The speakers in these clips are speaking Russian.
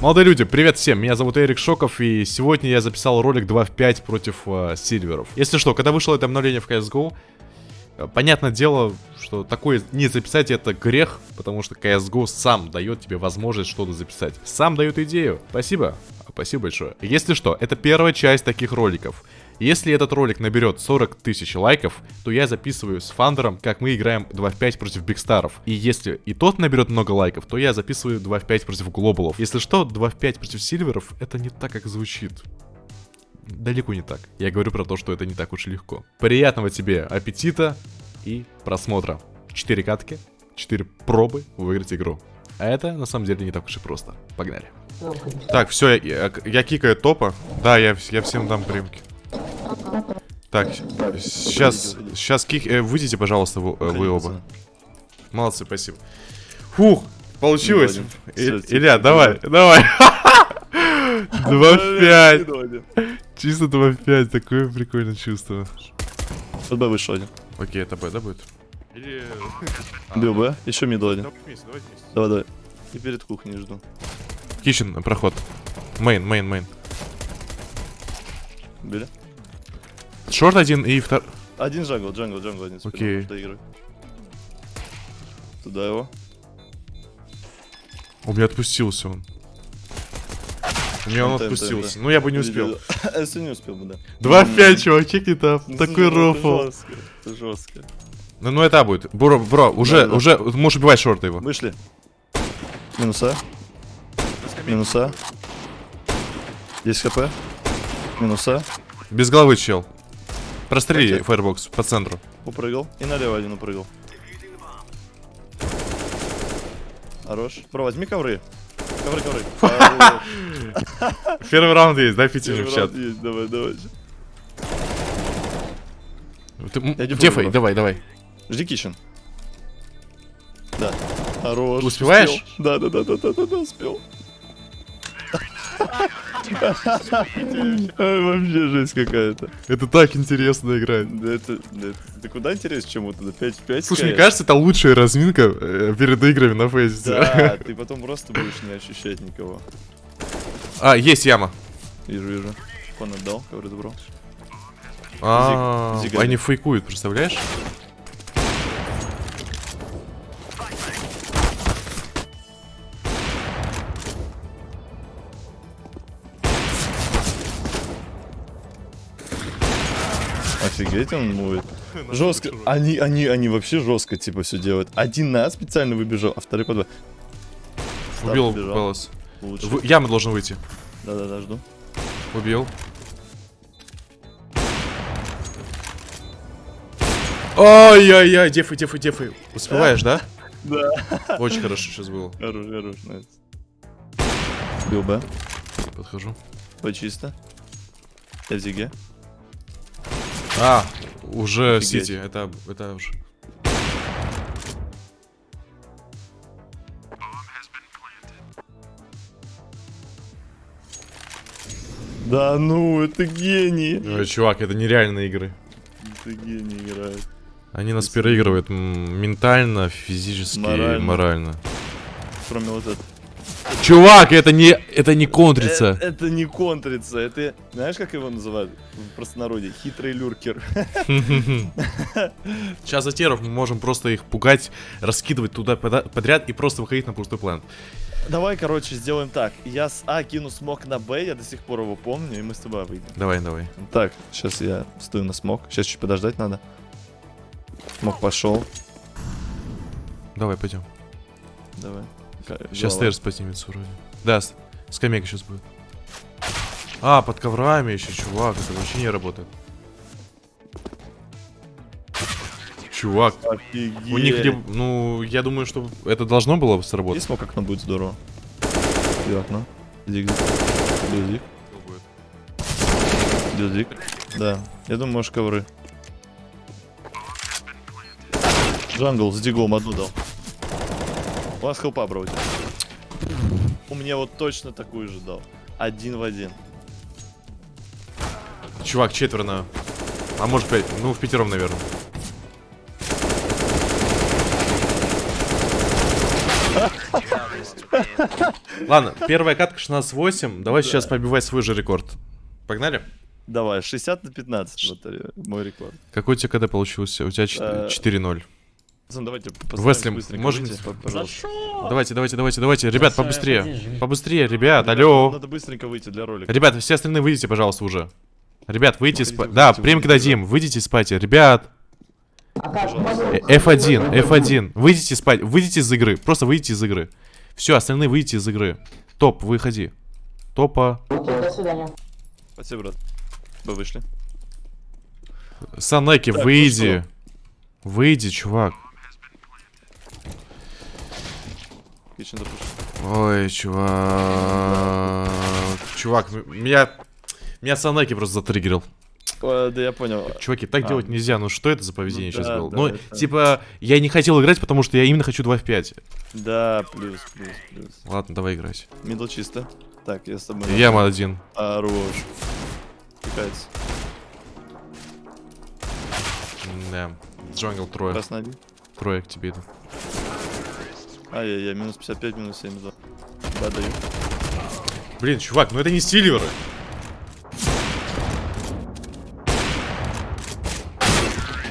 Молодые люди, привет всем, меня зовут Эрик Шоков, и сегодня я записал ролик 2 в 5 против э, сильверов. Если что, когда вышло это обновление в CSGO, э, понятное дело, что такое не записать это грех, потому что CSGO сам дает тебе возможность что-то записать. Сам дает идею. Спасибо. Спасибо большое. Если что, это первая часть таких роликов. Если этот ролик наберет 40 тысяч лайков, то я записываю с Фандером, как мы играем 2 в 5 против Бигстаров. И если и тот наберет много лайков, то я записываю 2 в 5 против Глобалов. Если что, 2 в 5 против Сильверов, это не так, как звучит. Далеко не так. Я говорю про то, что это не так уж и легко. Приятного тебе аппетита и просмотра. 4 катки, 4 пробы выиграть игру. А это на самом деле не так уж и просто. Погнали. Так, все, я, я, я кикаю топа. Да, я, я всем дам примки. Так, сейчас, сейчас кик... Э, выйдите, пожалуйста, вы, э, вы оба. Молодцы, спасибо. Фух, получилось. И, Илья, давай, давай. 2-5. Чисто 2-5, такое прикольное чувство. Под Б вышел один. Окей, это Б, да, будет? Или... Бил Б, еще middle один. Давай, давай. И перед кухней жду. Kitchen, проход. Main, main, main. Били? Short один и втор... Один jungle, jungle, jungle один. Окей. Туда его. У меня отпустился он. У меня он отпустился. да. Ну я бы не успел. Если не успел бы, да. 2-5, чувак, чеки там. Ну, Такой слушай, рофл. Это жестко. Ну, ну это будет. Бро, бро, уже, Да, да. уже, можешь убивать шорта его. Вышли. Минуса. Минуса. 10 хп. Минуса. Без головы, чел. Прострели Окей. фаербокс по центру. Упрыгал. И налево один упрыгал. Хорош. Бро, возьми ковры. Ковры, ковры. Первый раунд есть, дай пяти в чат. Есть, Давай, давай. Дефай, давай, давай. Жди кичен. Да. Хорош. Успеваешь? Да, да, да, да, да, да, да, успел. Вообще жесть какая-то. Это так интересно играть. Да это, да это- куда интереснее, чем вот это 5 в 5? Слушай, мне кажется, это лучшая разминка э, перед играми на фейсе. Да, ты потом просто будешь не ощущать никого. А, есть яма. Вижу, вижу. Кон отдал, ковры забрал. А, они фейкуют, представляешь? Офигеть он мувит. Жестко. Они, они, они вообще жестко типа все делают. Один на специально выбежал, а второй по два. Став Убил. Лучше. В- Яма должен выйти. Да-да-да, жду. Убил. Ой-ой-ой, дефай, дефай, дефай. Успеваешь, да? Да. Очень хорошо сейчас было. Хорош, хорош, найс. Бил Б. Подхожу. Б чисто. Я в зиге. А, уже Офигеть. Сити, это, это уже. Да ну, это гений. Ой, чувак, это нереальные игры. Это гений играет. Они нас переигрывают ментально, физически, Морально. морально. Кроме вот этого. Чувак, это не, это не контрится. Э, Это не контрится, это... Знаешь, как его называют в простонародье? Хитрый люркер. Сейчас за теров мы можем просто их пугать, раскидывать туда подряд и просто выходить на пустой план. Давай, короче, сделаем так. Я с А кину смог на Б, я до сих пор его помню, и мы с тобой выйдем. Давай, давай. Так, сейчас я стою на смог. Сейчас чуть подождать надо. Смог пошел. Давай, пойдем. Давай. Сейчас стейрс поднимется вроде. Да, скамейка сейчас будет. А, под коврами еще, чувак, это вообще не работает. Чувак, Офигеть. у них либо, ну, я думаю, что это должно было сработать. смог окно будет здорово. И окно. Дик. Дик, дик. Дик. Да. Я думаю, может ковры. Джангл с диглом одну дал. У вас хелпа, бро. у меня вот точно такую же дал. Один в один. Чувак, четверо на... А может пять, ну в пятером, наверное. Ладно, первая катка 16-8. Давай сейчас побивать свой же рекорд. Погнали? Давай, 60 на 15, вот э, мой рекорд. Какой у тебя КД получился? У тебя Э, 4-0. Пацан, давайте Весли, постараемся быстренько можем-. Давайте, давайте, давайте, давайте. Ребят, Сейчас, побыстрее. Побыстрее, ребят, Ребят, алло. Надо быстренько выйти для ролика. Ребят, все остальные выйдите, пожалуйста, уже. Ребят, выйдите из Да, премик выходите, дадим. Выйдите из пати. Ребят, А как? э, F1, F1. Выйдите из пати. Выйдите из игры. Просто выйдите из игры. Все, остальные выйдите из игры. Топ, выходи. Топа. Окей, до свидания. Спасибо, брат. Вы вышли. Санеки, ну выйди. Выйди, чувак. Запушил. Ой, чувак. Чувак, м- меня... Меня Санеки просто затриггерил. О, Да я понял. Чуваки, так А. делать нельзя. Ну что это за поведение Ну сейчас да, было? да, ну, это- типа, я не хотел играть, потому что я именно хочу 2 в 5. Да, плюс, плюс, плюс. Ладно, давай играть. Middle чисто. Так, я с тобой. Яма один. Хорош. Пикается. Да. Jungle трое. Красный один. Трое к тебе иду. Ай-яй-яй, минус 55, минус 72. Да, даю. Блин, чувак, ну это не Silver ы.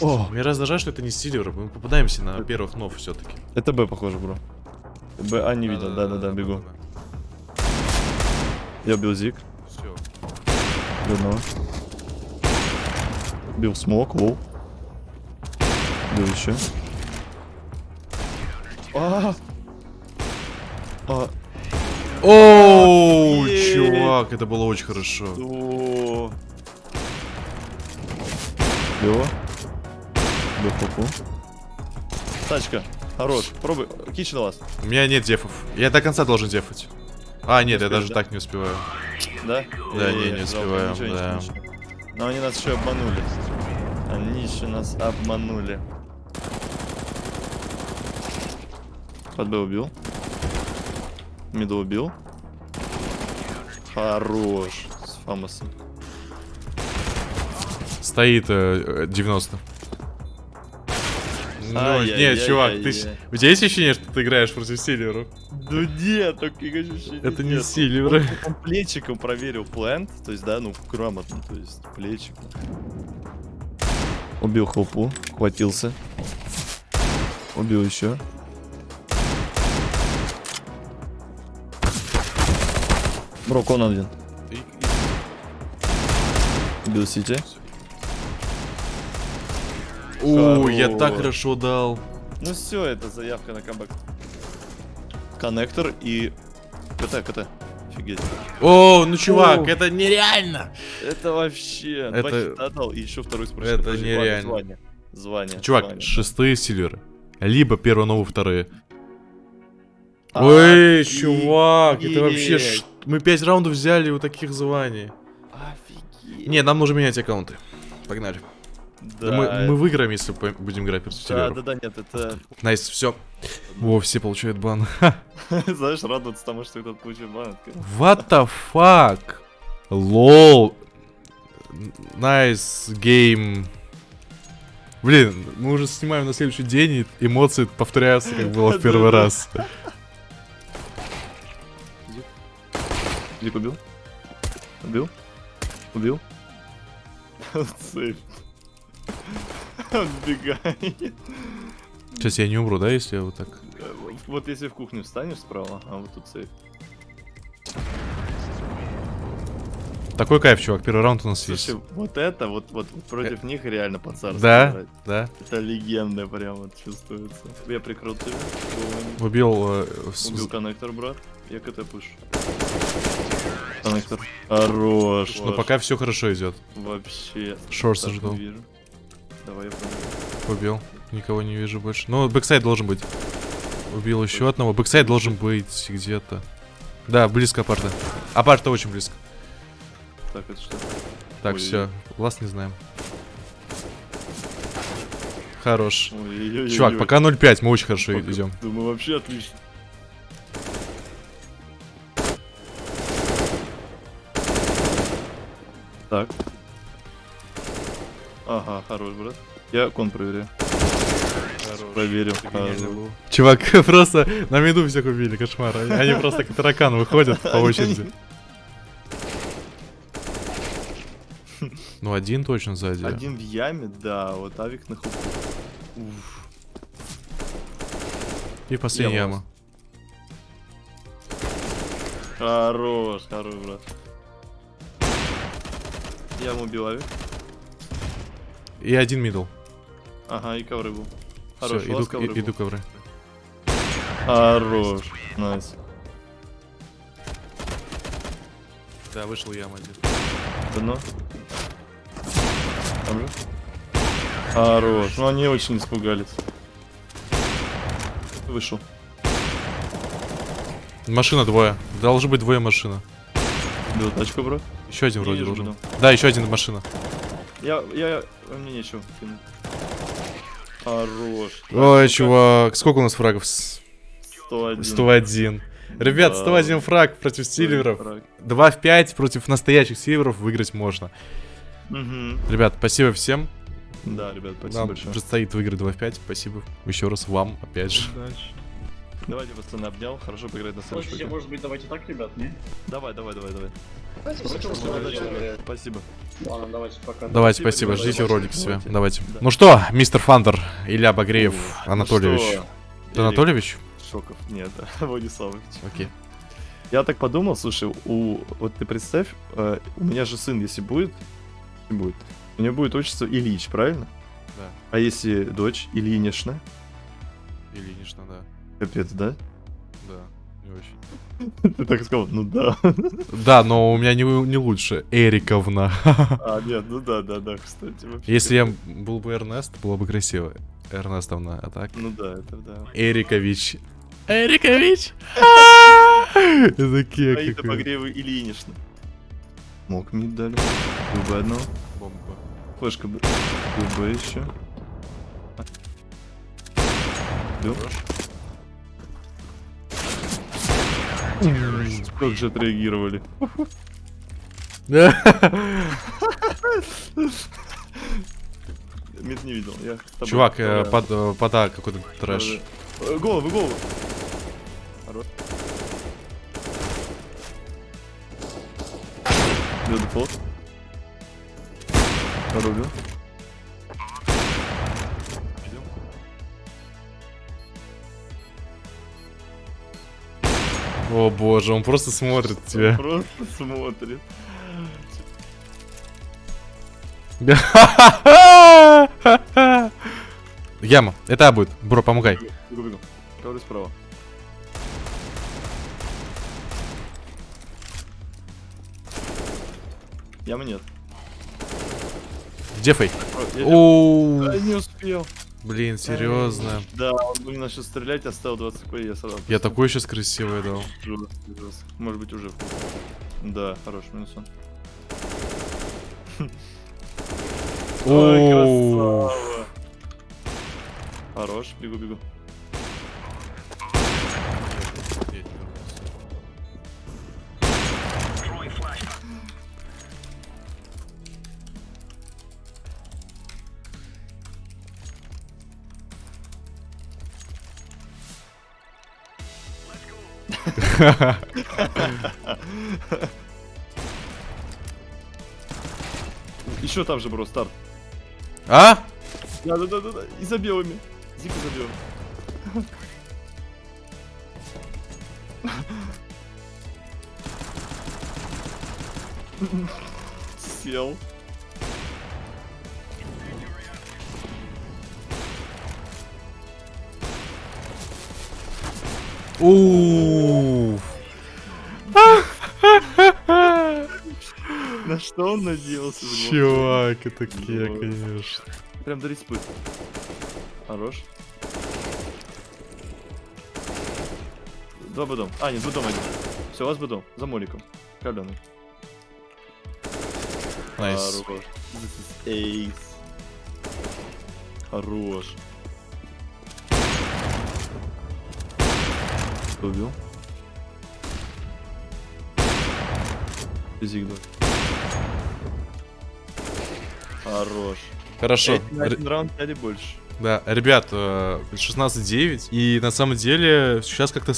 О, Мне раздражает, что это не Сильверы. Мы попадаемся на первых нов все-таки. это Б, похоже, бро. Б, а, не видел, да-да-да, бегу. Я убил Зик. Все. Одного. Убил смок, лоу. Убил еще. А! А, Оу, Ей. чувак, это было очень хорошо. о. Лева. Убил попу. Тачка. Хорош. Пробуй. Кич на вас. У меня нет дефов. Я до конца должен дефать. А, нет, я успеешь, даже да? так не успеваю. Да? Да, не, не ничего, да. ничего, ничего. Но они нас еще обманули. Они еще нас обманули. Под Б убил. Миду убил. Хорош. С Фамосом. Стоит э, э, 90. Ну, Ай-яй-яй-яй-яй. нет, чувак, ты... щ- У тебя есть ощущение, что ты играешь против Сильверов? Да нет, таких ощущений Это не нет. Сильверы. Он плечиком проверил плент, то есть, да, ну, грамотно, то есть, плечиком. Убил хлопу, хватился. Убил еще. Брок, он один. Убил Сити. О, я так Хорош. хорошо дал. Ну все, это заявка на камбэк. Коннектор и... КТ, КТ. Офигеть. О, ну чувак, О. это нереально. Это вообще... Это- Два хита дал, и еще второй спросил. Это Подожди, нереально. Звание. Звание. Чувак, звание. шестые Сильверы. Либо первые, новые, вторые. А, Ой, чувак, это вообще... Мы пять раундов взяли у таких званий. Офигеть. Не, нам нужно менять аккаунты. Погнали. Да, мы, мы выиграем, если будем играть против да, да, да, нет, это... Nice, все. Во, все получают бан. Знаешь, радоваться тому, что этот получил бан. What the fuck? Lol. Nice game. Блин, мы уже снимаем на следующий день, и эмоции повторяются, как было в первый раз. Зик убил? Убил? Убил? Он сбегает. Сейчас я не умру, да, если я вот так... Вот если в кухню встанешь справа, а вот тут сейф. Такой кайф, чувак, первый раунд у нас есть. Слушай, вот это, вот, вот против них реально по-царски Да, играть. да. Это легенда прям вот чувствуется. Я прикрыл тебя. Убил... э, с- Убил коннектор, брат. Я CT push. Коннектор. Хорош. Но пока все хорошо идет. Вообще. Шорса Так, ждал. Давай я. Никого не вижу больше. Ну, backsite должен быть. Убил еще одного. Backsite должен быть где-то. Да, близко апарта. Апарта очень близко. Так, это что? Так, Ой. все. Last не знаем. Хорош. Ой-ой-ой-ой. Чувак, пока 0.5, мы очень хорошо Пока- идем. Думаю, вообще отлично. Так. Ага, хорош, брат. Я кон проверяю. Проверим. Чувак, просто на виду всех убили, кошмар. Они, просто как таракан выходят по очереди. Ну, один точно сзади. Один в яме, да, вот авик на хупу. Уф. И последняя яма. Хорош, хорош, брат. Яму убил авик. И один middle. Ага, и ковры был. Все, Хорош, у иду, ковры и- иду был. ковры. Хорош, nice. Да, вышел яма один. Дно. Там же. Хорош. Ну они очень испугались. Вышел. Машина двое. Должны быть двое машина. Бил тачку, бро. Еще один вроде должен. да. Да, еще один машина. Я, я, а мне нечего. Хорош. Ой, чувак, сколько у нас фрагов? С- 101. 101. Ребят, Да. 101 фраг против сильверов. Фраг. 2 в 5 против настоящих сильверов выиграть можно. Мгм. Ребят, спасибо всем. Да, ребят, спасибо Нам большое. предстоит выиграть 2 в 5. Спасибо еще раз вам, опять же. Давайте, пацаны, обнял. Хорошо поиграть на следующем. Слушайте, может быть, давайте так, ребят, не? Давай, давай, давай, давай. Давайте, Спасибо. Ладно, давайте пока. Давайте, Спасибо, спасибо, ждите давайте, ролик себе. давайте. Давайте. Да. Ну что, мистер Фандер, Илья Багреев, Ну Анатольевич. что, Анатольевич? Шоков. Нет, Владиславович. Окей. Я так подумал, слушай, у вот ты представь, э, у меня же сын, если будет, не будет, у него будет отчество Ильич, правильно? Да. А если дочь Ильинична, Ильинична, да. Капец, да? Да, не очень. Ты так сказал, ну да. Да, но у меня не, не лучше. Эриковна. А, нет, ну да, да, да, кстати. вообще. Если я был бы Эрнест, было бы красиво. Эрнестовна, а так? Ну да, это да. Эрикович. Эрикович! Это Аида кек какой. Погрева Ильинична. Мог мид дали. ББ одного. Бомба. Флешка Б. ББ еще. Бил. Как же отреагировали. Мид не видел, я Чувак, э, под, э, пода какой-то трэш. Э, Голову, голову. Хорош. О боже, он просто смотрит тебя. Просто смотрит. Яма, это А будет. Бро, помогай. Ковры справа. Ямы нет. Где фейк? О, я- А, не успел. Блин, серьезно. Да, он не начал стрелять, оставил 20 хп, я сразу. Я такой сейчас красивый дал. Может быть уже. Да, хорош, минус он. Ой. Хорош, бегу, бегу. Еще там же, бро, старт. А? Да, да, да, да, да. И за белыми. Зика за белыми. Сел. На что он надеялся? Чувак, это кек, Вот. конечно. Прям до респы. Хорош. Два bedroom. А, нет, bedroom один. Все, у вас bedroom. За моликом. Каленый. Nice. Хорош. Ace. Хорош. Кто убил? Физик, да. Хорош. Хорошо. Один раунд или больше. Да, ребят, э, 16-9, и на самом деле сейчас как-то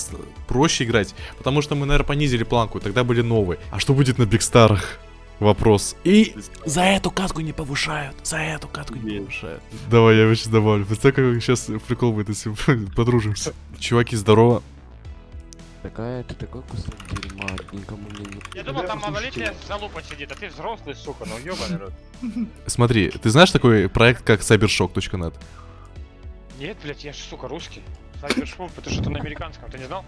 проще играть, потому что мы, наверное, понизили планку, тогда были новые. А что будет на Бигстарах? Вопрос. И за эту катку не повышают, за эту катку не повышают. Давай, я его сейчас добавлю. Представь, как сейчас прикол будет, если подружимся. Чуваки, здорово. Такая, ты такой кусок дерьма, никому не. Я думал, там малолетняя залупа сидит, а ты взрослый, сука, ну ёбаный рот. Смотри, ты знаешь такой проект, как cybershock.net? Нет, блядь, я ж, сука, русский. Что это на американском, ты не знал?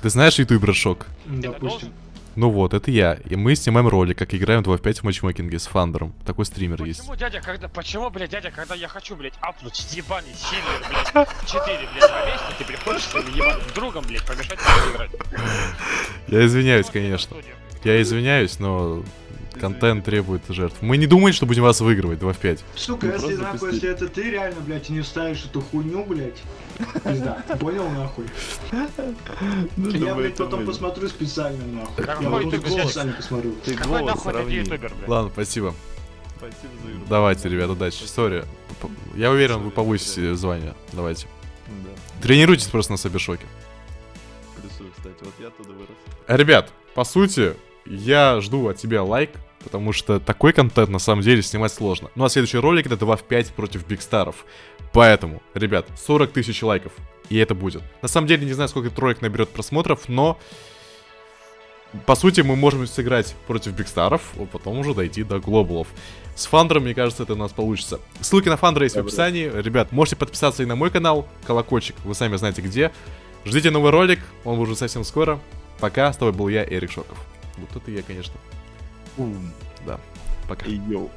Ты, знаешь ютубер Шок? Должен. Ну вот, это я. И мы снимаем ролик, как играем 2 в 5 в матчмейкинге с Фандером. Такой стример есть. Почему, дядя, когда, почему, блядь, дядя, когда я хочу, блядь, апнуть ебаный сильвер, блядь, 4, блядь, повесить, ты приходишь своим ебаным другом, блядь, помешать мне играть? Я извиняюсь, конечно. Я извиняюсь, но контент требует жертв. Мы не думаем, что будем вас выигрывать 2 в 5. Сука, Ну, если нахуй, если это ты реально, блядь, не вставишь эту хуйню, блядь. Пизда, понял нахуй? Ну, Я, блядь, потом посмотрю специально нахуй. Какой Я ты, голос специально посмотрю. Ты Какой голос нахуй ты сравни. ютубер, блядь? Ладно, спасибо. Спасибо за игру. Давайте, ребят, удачи. Сори. Я уверен, вы повысите звание. Давайте. Да, Тренируйтесь просто на Сабершоке. плюсую, кстати. Вот я туда вырос. Ребят, по сути, я жду от тебя лайк, потому что такой контент на самом деле снимать сложно. Ну а следующий ролик это 2 в 5 против Бигстаров. Поэтому, ребят, 40 тысяч лайков. И это будет. На самом деле не знаю, сколько этот ролик наберет просмотров, но... По сути, мы можем сыграть против Бигстаров, а потом уже дойти до глобалов. С Фандером, мне кажется, это у нас получится. Ссылки на Фандера есть в описании. Ребят, можете подписаться и на мой канал, колокольчик, вы сами знаете где. Ждите новый ролик, он уже совсем скоро. Пока, с тобой был я, Эрик Шоков. Вот это я, конечно. Бум. Да, пока. И йоу.